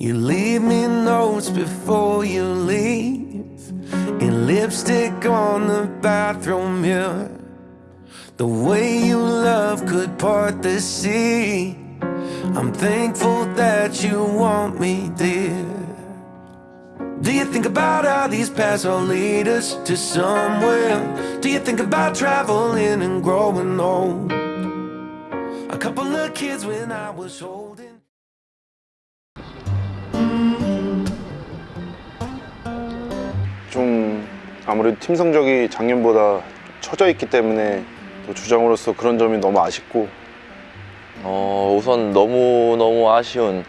You leave me notes before you leave, and lipstick on the bathroom mirror. The way you love could part the sea. I'm thankful that you want me, dear. Do you think about how these paths will lead us to somewhere? Do you think about traveling and growing old? A couple of kids when I was holding. 아무래도 팀 성적이 작년보다 처져 있기 때문에 또 주장으로서 그런 점이 너무 아쉽고 어, 우선 너무너무 아쉬운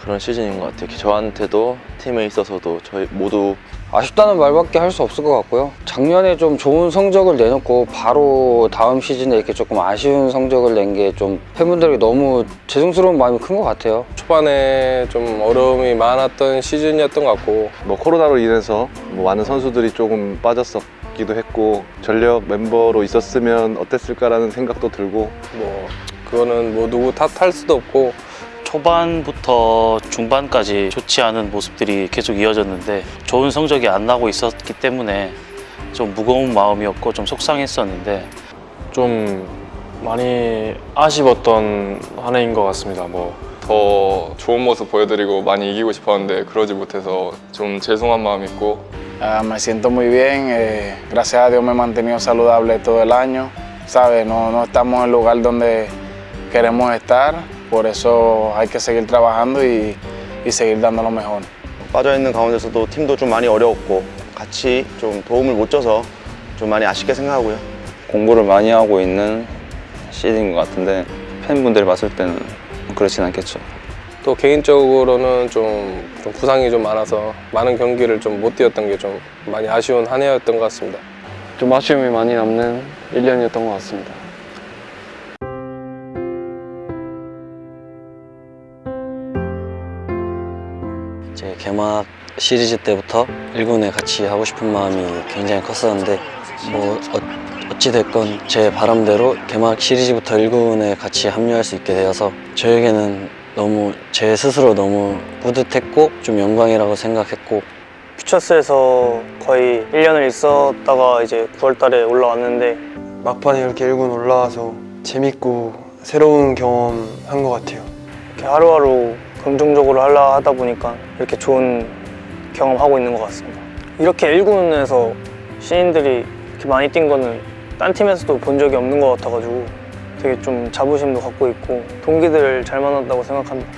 그런 시즌인 것 같아요. 저한테도 팀에 있어서도 저희 모두 아쉽다는 말밖에 할 수 없을 것 같고요. 작년에 좀 좋은 성적을 내놓고 바로 다음 시즌에 이렇게 조금 아쉬운 성적을 낸 게 좀 팬분들에게 너무 죄송스러운 마음이 큰 것 같아요. 초반에 좀 어려움이 많았던 시즌이었던 것 같고 뭐 코로나로 인해서 뭐 많은 선수들이 조금 빠졌었기도 했고 전력 멤버로 있었으면 어땠을까라는 생각도 들고 뭐 그거는 뭐 누구 탓할 수도 없고 초반부터 중반까지 좋지 않은 모습들이 계속 이어졌는데 좋은 성적이 안 나고 있었기 때문에 좀 무거운 마음이었고 좀 속상했었는데 좀 많이 아쉬웠던 한 해인 것 같습니다. 뭐 더 좋은 모습 보여드리고 많이 이기고 싶었는데 그러지 못해서 좀 죄송한 마음이 있고 Ah, me siento muy bien, eh, gracias a Dios me he mantenido saludable todo el año, ¿sabes? No, no estamos en el lugar donde queremos estar, por eso hay que seguir trabajando y, y seguir dando lo mejor. 빠져있는 가운데서도 팀도 좀 많이 어려웠고 같이 좀 도움을 못 줘서 좀 많이 아쉽게 생각하고요. 공부를 많이 하고 있는 시즌인 것 같은데 팬분들이 봤을 때는 그렇진 않겠죠. 또 개인적으로는 좀, 좀 부상이 좀 많아서 많은 경기를 좀 못 뛰었던 게 좀 많이 아쉬운 한 해였던 것 같습니다. 좀 아쉬움이 많이 남는 1년이었던 것 같습니다. 개막 시리즈 때부터 1군에 같이 하고 싶은 마음이 굉장히 컸었는데 뭐 어, 찌됐건 제 바람대로 개막 시리즈부터 1군에 같이 합류할 수 있게 되어서 저에게는 너무 제 스스로 너무 뿌듯했고 좀 영광이라고 생각했고 퓨처스에서 거의 1년을 있었다가 이제 9월 달에 올라왔는데 막판에 이렇게 1군 올라와서 재밌고 새로운 경험 한 것 같아요. 이렇게 하루하루 긍정적으로 하려 하다 보니까 이렇게 좋은 경험하고 있는 것 같습니다. 이렇게 1군에서 신인들이 이렇게 많이 뛴 거는 딴 팀에서도 본 적이 없는 것 같아가지고 되게 좀 자부심도 갖고 있고 동기들 잘 만났다고 생각합니다.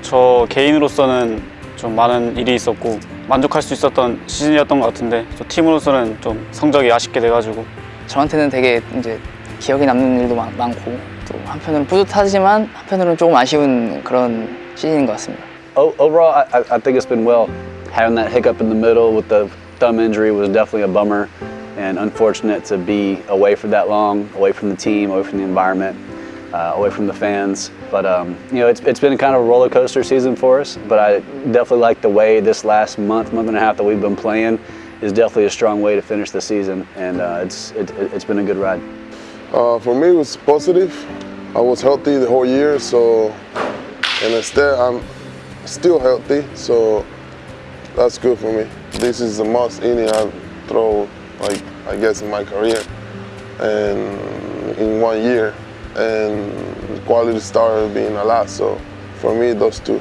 저 개인으로서는 좀 많은 일이 있었고 만족할 수 있었던 시즌이었던 것 같은데 저 팀으로서는 좀 성적이 아쉽게 돼가지고 저한테는 되게 이제 기억에 남는 일도 많, 많고 또 한편으로는 뿌듯하지만 한편으로는 조금 아쉬운 그런 시즌인 것 같습니다. O- Overall, I, I- I think it's been well. Having that hiccup in the middle with the thumb injury was definitely a bummer and unfortunate to be away for that long, away from the team, away from the environment, uh, away from the fans. But um, you know, it's, it's been kind of a roller coaster season for us. But I definitely like the way this last month, month and a half that we've been playing is definitely a strong way to finish the season, and uh, it's it, it's been a good ride. Uh, for me, it was positive. I was healthy the whole year, so and instead I'm still healthy, so that's good for me. This is the most inning I've thrown, like I guess, in my career, and in one year, and quality started being a lot. So for me, those two.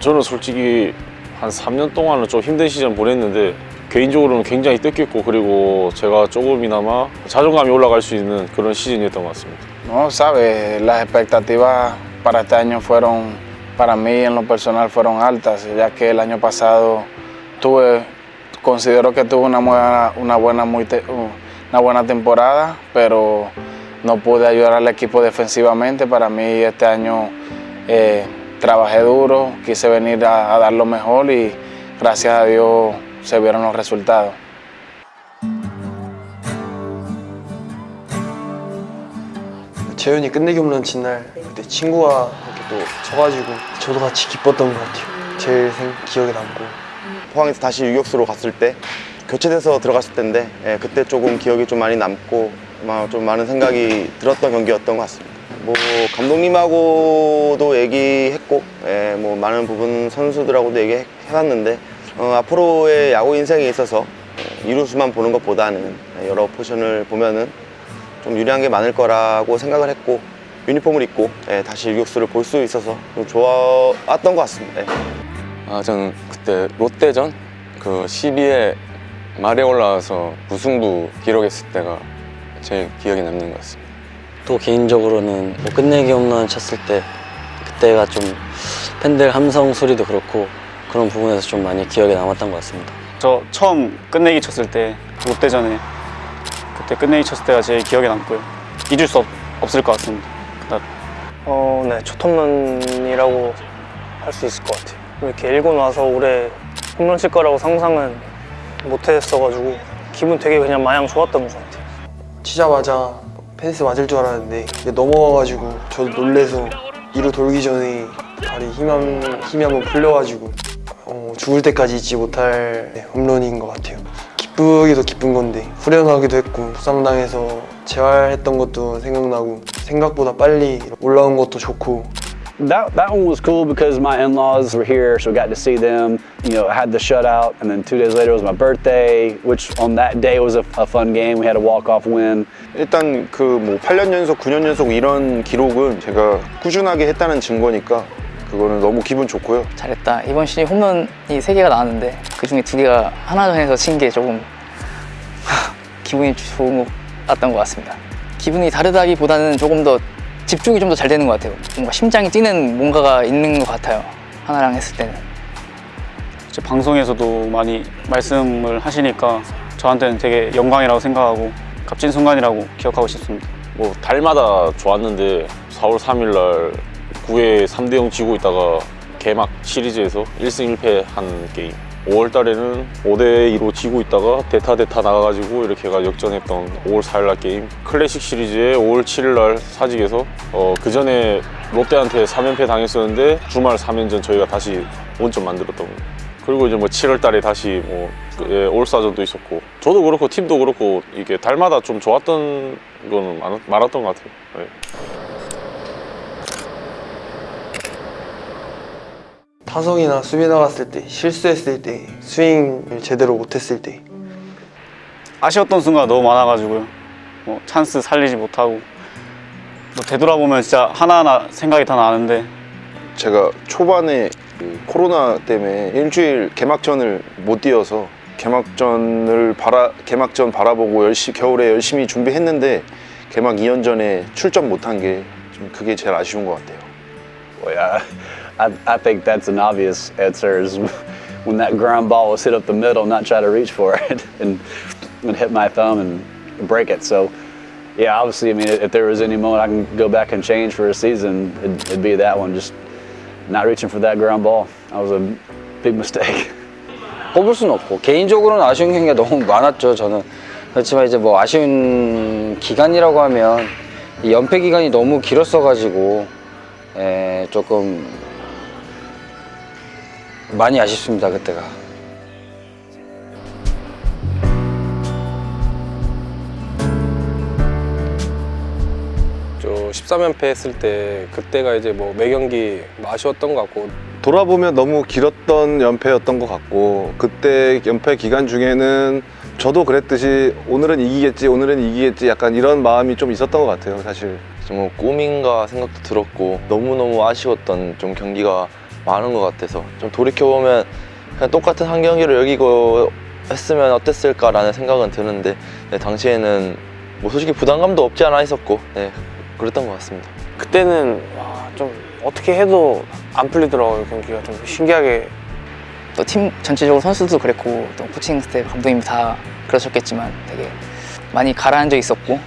저는 솔직히 한 3년 동안은 좀 힘든 시즌 보냈는데 개인적으로는 굉장히 뜻깊고 그리고 제가 조금이나마 자존감이 올라갈 수 있는 그런 시즌이었던 것 같습니다. No, sabes, las expectativas para este año fueron, para mí en lo personal fueron altas, ya que el año pasado tuve, considero que tuve una buena, una buena, muy te- una buena temporada, pero no pude ayudar al equipo defensivamente. Para mí este año eh, trabajé duro, quise venir a dar lo mejor y gracias a Dios se vieron los resultados. 재현이 끝내기 홈런 친 날 그때 친구와 이렇게 또 쳐가지고 저도 같이 기뻤던 것 같아요. 제일 생- 기억에 남고 포항에서 다시 유격수로 갔을 때 교체돼서 들어갔을 때인데 예, 그때 조금 기억이 좀 많이 남고 막좀 많은 생각이 들었던 경기였던 것 같습니다. 뭐 감독님하고도 얘기했고 예, 뭐 많은 부분 선수들하고도 얘기해봤는데 어, 앞으로의 야구 인생에 있어서 어, 이루수만 보는 것보다는 여러 포지션을 보면은 좀 유리한 게 많을 거라고 생각을 했고 유니폼을 입고 예, 다시 유격수를 볼 수 있어서 좀 좋았던 것 같습니다. 예. 아, 저는 그때 롯데전 그 12회 말에 올라와서 무승부 기록했을 때가 제일 기억에 남는 것 같습니다. 또 개인적으로는 뭐 끝내기 홈런 쳤을 때 그때가 좀 팬들 함성 소리도 그렇고 그런 부분에서 좀 많이 기억에 남았던 것 같습니다. 저 처음 끝내기 쳤을 때 롯데전에 그때 끝내기 쳤을 때가 제일 기억에 남고요. 잊을 수 없, 없을 것 같습니다. 그날. 어, 네, 첫 홈런이라고 할 수 있을 것 같아요. 이렇게 일고 나서 올해 홈런 칠 거라고 상상은 못 했어가지고 기분 되게 그냥 마냥 좋았던 것 같아요. 치자마자 펜스 맞을 줄 알았는데 넘어가가지고 저도 놀래서 이루 돌기 전에 다리 힘, 한, 힘이 한번 풀려가지고 어, 죽을 때까지 잊지 못할 네, 홈런인 것 같아요. 기쁘기도 기쁜 건데 후련하기도 했고 부상당해서 재활했던 것도 생각나고 생각보다 빨리 올라온 것도 좋고 That, that one was cool because my in-laws were here, so we got to see them. You know, I had the shutout, and then two days later was my birthday, which on that day was a, a fun game. We had a walk-off win. 일단 그 뭐 8년 연속, 9년 연속 이런 기록은 제가 꾸준하게 했다는 증거니까 그거는 너무 기분 좋고요. 잘했다. 이번 시즌 홈런이 세 개가 나왔는데 그 중에 두 개가 하나전에서 친 게 조금 하, 기분이 좋은 것 같던 것 같습니다. 기분이 다르다기보다는 조금 더 집중이 좀 더 잘 되는 것 같아요. 뭔가 심장이 뛰는 뭔가가 있는 것 같아요. 하나랑 했을 때는. 제 방송에서도 많이 말씀을 하시니까 저한테는 되게 영광이라고 생각하고 값진 순간이라고 기억하고 싶습니다. 뭐 달마다 좋았는데 4월 3일 날 9회 3대 0 지고 있다가 개막 시리즈에서 1승 1패 한 게임 5월 달에는 5대 2로 지고 있다가 대타 대타 나가가지고 이렇게 가 역전했던 5월 4일 날 게임 클래식 시리즈에 5월 7일 날 사직에서 어, 그 전에 롯데한테 3연패 당했었는데 주말 3연전 저희가 다시 원점 만들었던 거예요. 그리고 이제 뭐 7월 달에 다시 뭐 예, 올스타전도 있었고 저도 그렇고 팀도 그렇고 이게 달마다 좀 좋았던 거는 많, 많았던 것 같아요. 예. 타석이나 수비 나갔을 때 실수했을 때 스윙을 제대로 못했을 때 아쉬웠던 순간 너무 많아가지고요. 뭐 찬스 살리지 못하고 뭐 되돌아보면 진짜 하나하나 생각이 다 나는데 제가 초반에 그 코로나 때문에 일주일 개막전을 못 뛰어서 개막전을 바라 개막전 바라보고 열심히 겨울에 열심히 준비했는데 개막 2연전에 출전 못한 게 좀 그게 제일 아쉬운 것 같아요. Yeah, I, I think that's an obvious answer is when that ground ball was hit up the middle, not try to reach for it and, and hit my thumb and break it. So, yeah, obviously, I mean, if there was any moment I can go back and change for a season, it'd, it'd be that one. Just not reaching for that ground ball. That was a big mistake. 꼽을 수는 없고 개인적으로는 아쉬운 경기가 너무 많았죠 저는 그렇지만 이제 뭐 아쉬운 기간이라고 하면 이 연패 기간이 너무 길었어 가지고 에, 조금 많이 아쉽습니다 그때가. 저 13연패 했을 때 그때가 이제 뭐 매경기 아쉬웠던 것 같고. 돌아보면 너무 길었던 연패였던 것 같고 그때 연패 기간 중에는 저도 그랬듯이 오늘은 이기겠지 오늘은 이기겠지 약간 이런 마음이 좀 있었던 것 같아요 사실. 좀 꿈인가 생각도 들었고 너무너무 아쉬웠던 좀 경기가 많은 것 같아서 좀 돌이켜보면 그냥 똑같은 한 경기를 여기고 했으면 어땠을까라는 생각은 드는데 네, 당시에는 뭐 솔직히 부담감도 없지 않아 있었고 네, 그랬던 것 같습니다. 그때는 와, 좀 어떻게 해도 안 풀리더라고요 경기가 좀 신기하게 또 팀 전체적으로 선수도 그랬고 또 코칭 스태프 감독님 다 그러셨겠지만 되게 많이 가라앉아 있었고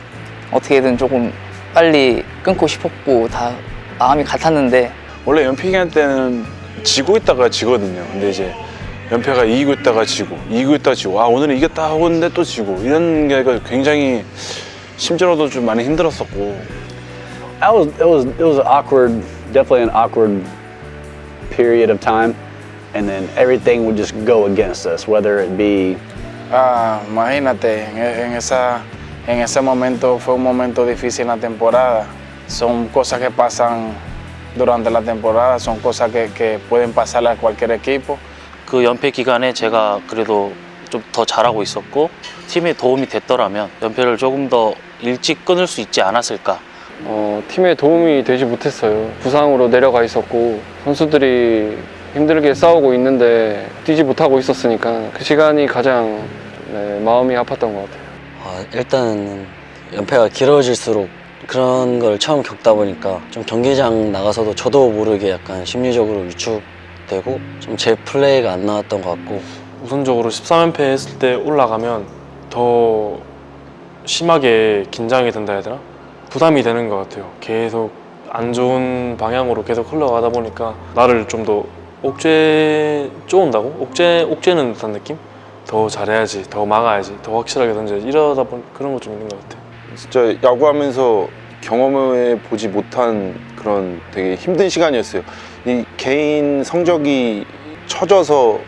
어떻게든 조금 빨리 끊고 싶었고 다 마음이 같았는데 원래 연패 기간 때는 지고 있다가 지거든요. 근데 이제 연패가 이기고 있다가 지고 이기고 있다가 지고 아 오늘은 이겼다 하고 있는데 또 지고 이런 게 굉장히 심적으로도 좀 많이 힘들었었고 That was it was it was an awkward, definitely an awkward period of time, and then everything would just go against us, whether it be Ah, imagínate, en, en esa, en ese momento fue un momento difícil en la temporada. son cosas que pasan durante la temporada, son cosas que, que pueden pasarle a cualquier equipo. 그 연패 기간에 제가 그래도 좀 더 잘하고 있었고 팀에 도움이 됐더라면 연패를 조금 더 일찍 끊을 수 있지 않았을까 어, 팀에 도움이 되지 못했어요. 부상으로 내려가 있었고 선수들이 힘들게 싸우고 있는데 뛰지 못하고 있었으니까 그 시간이 가장 네, 마음이 아팠던 것 같아요. 아, 일단 연패가 길어질수록 그런 걸 처음 겪다 보니까 좀 경기장 나가서도 저도 모르게 약간 심리적으로 위축되고 좀 제 플레이가 안 나왔던 것 같고 우선적으로 13연패 했을 때 올라가면 더 심하게 긴장이 된다 해야 되나? 부담이 되는 것 같아요. 계속 안 좋은 방향으로 계속 흘러가다 보니까 나를 좀 더 옥죄 쪼온다고? 옥죄, 옥죄는 듯한 느낌? 더 잘해야지, 더 막아야지, 더 확실하게 던져야지 이러다 보니 그런 거좀 있는 것 같아요. 진짜 야구하면서 경험해 보지 못한 그런 되게 힘든 시간이었어요. 이 개인 성적이 처져서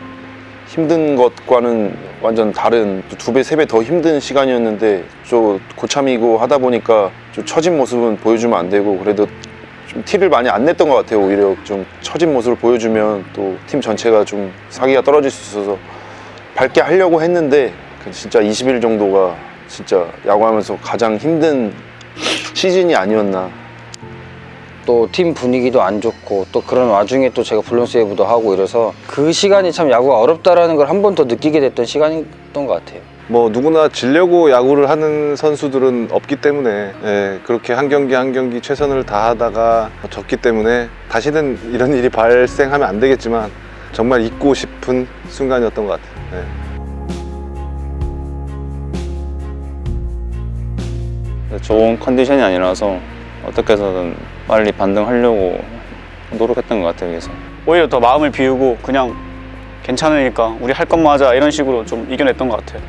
힘든 것과는 완전 다른 두 배, 세 배 더 힘든 시간이었는데 좀 고참이고 하다 보니까 좀 처진 모습은 보여주면 안 되고 그래도 좀 티를 많이 안 냈던 것 같아요. 오히려 좀 처진 모습을 보여주면 또 팀 전체가 좀 사기가 떨어질 수 있어서 밝게 하려고 했는데 그 진짜 20일 정도가 진짜 야구하면서 가장 힘든 시즌이 아니었나 또 팀 분위기도 안 좋고 또 그런 와중에 또 제가 블론 세이브도 하고 이래서 그 시간이 참 야구가 어렵다라는 걸 한 번 더 느끼게 됐던 시간이었던 것 같아요. 뭐 누구나 지려고 야구를 하는 선수들은 없기 때문에 예, 그렇게 한 경기 한 경기 최선을 다하다가 졌기 때문에 다시는 이런 일이 발생하면 안 되겠지만 정말 잊고 싶은 순간이었던 것 같아요. 예. 좋은 컨디션이 아니라서 어떻게 해서든 빨리 반등하려고 노력했던 것 같아요 그래서 오히려 더 마음을 비우고 그냥 괜찮으니까 우리 할 것만 하자 이런 식으로 좀 이겨냈던 것 같아요.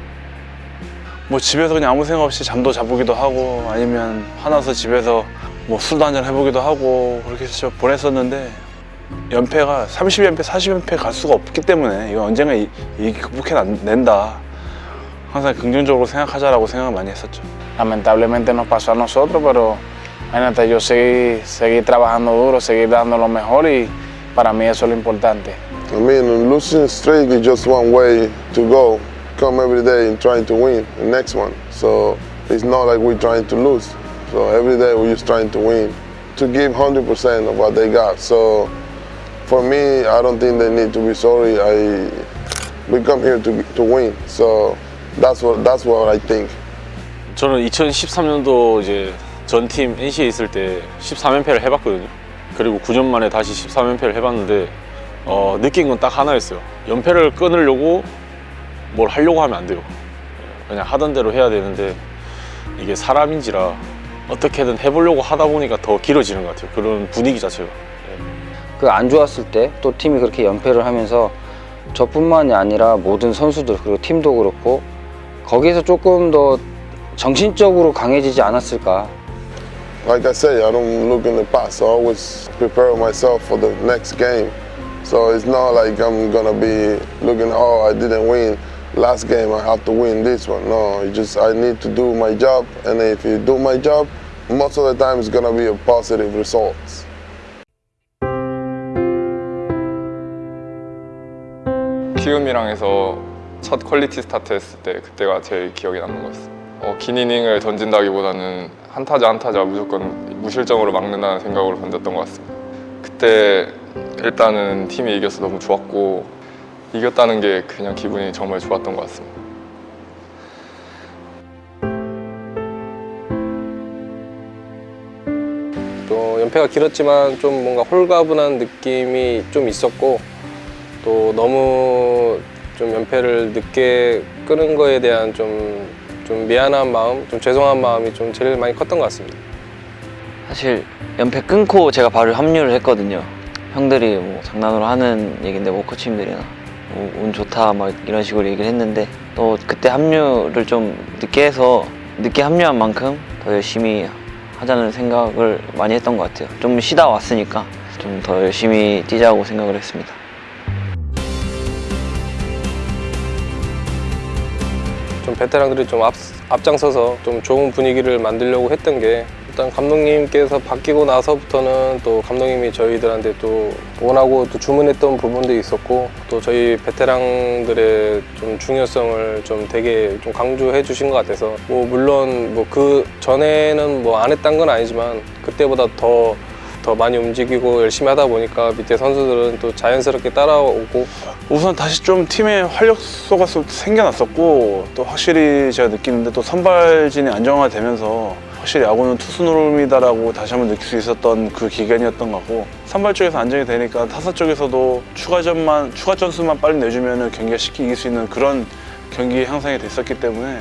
뭐 집에서 그냥 아무 생각 없이 잠도 자보기도 하고 아니면 화나서 집에서 뭐 술도 한잔 해보기도 하고 그렇게 해서 보냈었는데 연패가 30연패, 40연패 갈 수가 없기 때문에 이거 언젠가 이, 이 극복해낸다 항상 긍정적으로 생각하자라고 생각을 많이 했었죠 Lamentablemente nos pasó a nosotros, pero imagínate, yo seguí, seguí trabajando duro, seguir dando lo mejor y para mí eso es lo importante. I mean, losing streak is just one way to go. Come every day and trying to win the next one. So it's not like we're trying to lose. So every day we're just trying to win, to give 100% of what they got. So for me, I don't think they need to be sorry. I we come here to to win. So that's what that's what I think. 저는 2013년도 이제 전팀 NC에 있을 때 13연패를 해봤거든요. 그리고 9년 만에 다시 13연패를 해봤는데 어, 느낀 건 딱 하나였어요. 연패를 끊으려고 뭘 하려고 하면 안 돼요. 그냥 하던 대로 해야 되는데 이게 사람인지라 어떻게든 해보려고 하다 보니까 더 길어지는 것 같아요. 그런 분위기 자체가. 그 안 좋았을 때 또 팀이 그렇게 연패를 하면서 저뿐만이 아니라 모든 선수들 그리고 팀도 그렇고 거기에서 조금 더 정신적으로 강해지지 않았을까 Like I say, I don't look in the past. I always prepare myself for the next game. So it's not like I'm gonna be looking, oh, I didn't win last game. I have to win this one. No, just I need to do my job, and if you do my job, most of the time it's gonna be a positive results. 키움이랑 해서 첫 퀄리티 스타트 했을 때 그때가 제일 기억에 남는 것 같습니다. 어, 긴 이닝을 던진다기보다는 한 타자 한 타자 무조건 무실점으로 막는다는 생각으로 던졌던 것 같습니다. 그때 일단은 팀이 이겨서 너무 좋았고 이겼다는 게 그냥 기분이 정말 좋았던 것 같습니다. 또 연패가 길었지만 좀 뭔가 홀가분한 느낌이 좀 있었고 또 너무 좀 연패를 늦게 끄는 거에 대한 좀, 좀 미안한 마음, 좀 죄송한 마음이 좀 제일 많이 컸던 것 같습니다. 사실 연패 끊고 제가 바로 합류를 했거든요. 형들이 뭐 장난으로 하는 얘긴데 뭐 코치님들이나 뭐 운 좋다 막 이런 식으로 얘기를 했는데 또 그때 합류를 좀 늦게 해서 늦게 합류한 만큼 더 열심히 하자는 생각을 많이 했던 것 같아요. 좀 쉬다 왔으니까 좀 더 열심히 뛰자고 생각을 했습니다. 베테랑들이 좀 앞, 앞장서서 좀 좋은 분위기를 만들려고 했던 게 일단 감독님께서 바뀌고 나서부터는 또 감독님이 저희들한테 또 원하고 또 주문했던 부분도 있었고 또 저희 베테랑들의 좀 중요성을 좀 되게 좀 강조해 주신 것 같아서 뭐 물론 뭐 그 전에는 뭐 안 했던 건 아니지만 그때보다 더 더 많이 움직이고 열심히 하다 보니까 밑에 선수들은 또 자연스럽게 따라오고 우선 다시 좀 팀의 활력소가 좀 생겨났었고 또 확실히 제가 느끼는데 또 선발진이 안정화되면서 확실히 야구는 투수 노름이다라고 다시 한번 느낄 수 있었던 그 기간이었던 것 같고 선발 쪽에서 안정이 되니까 타사 쪽에서도 추가점만 추가 점수만 빨리 내주면 경기가 쉽게 이길 수 있는 그런 경기 향상이 됐었기 때문에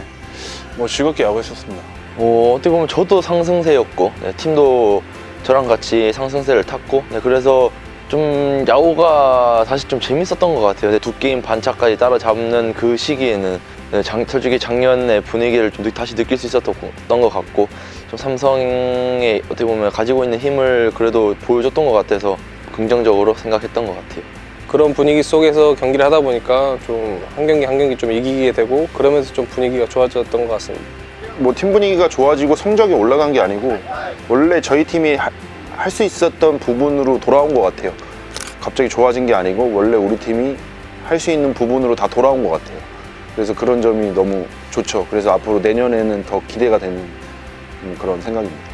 뭐 즐겁게 야구했었습니다. 뭐 어떻게 보면 저도 상승세였고 네, 팀도 저랑 같이 상승세를 탔고 네, 그래서 좀 야구가 다시 좀 재밌었던 것 같아요. 네, 두 게임 반차까지 따라잡는 그 시기에는 네, 장, 솔직히 작년의 분위기를 좀 느- 다시 느낄 수 있었던 것 같고 좀 삼성이 어떻게 보면 가지고 있는 힘을 그래도 보여줬던 것 같아서 긍정적으로 생각했던 것 같아요. 그런 분위기 속에서 경기를 하다 보니까 좀 한 경기 한 경기 좀 이기게 되고 그러면서 좀 분위기가 좋아졌던 것 같습니다. 뭐 팀 분위기가 좋아지고 성적이 올라간 게 아니고 원래 저희 팀이 할 수 있었던 부분으로 돌아온 것 같아요. 갑자기 좋아진 게 아니고 원래 우리 팀이 할 수 있는 부분으로 다 돌아온 것 같아요. 그래서 그런 점이 너무 좋죠. 그래서 앞으로 내년에는 더 기대가 되는 음, 그런 생각입니다.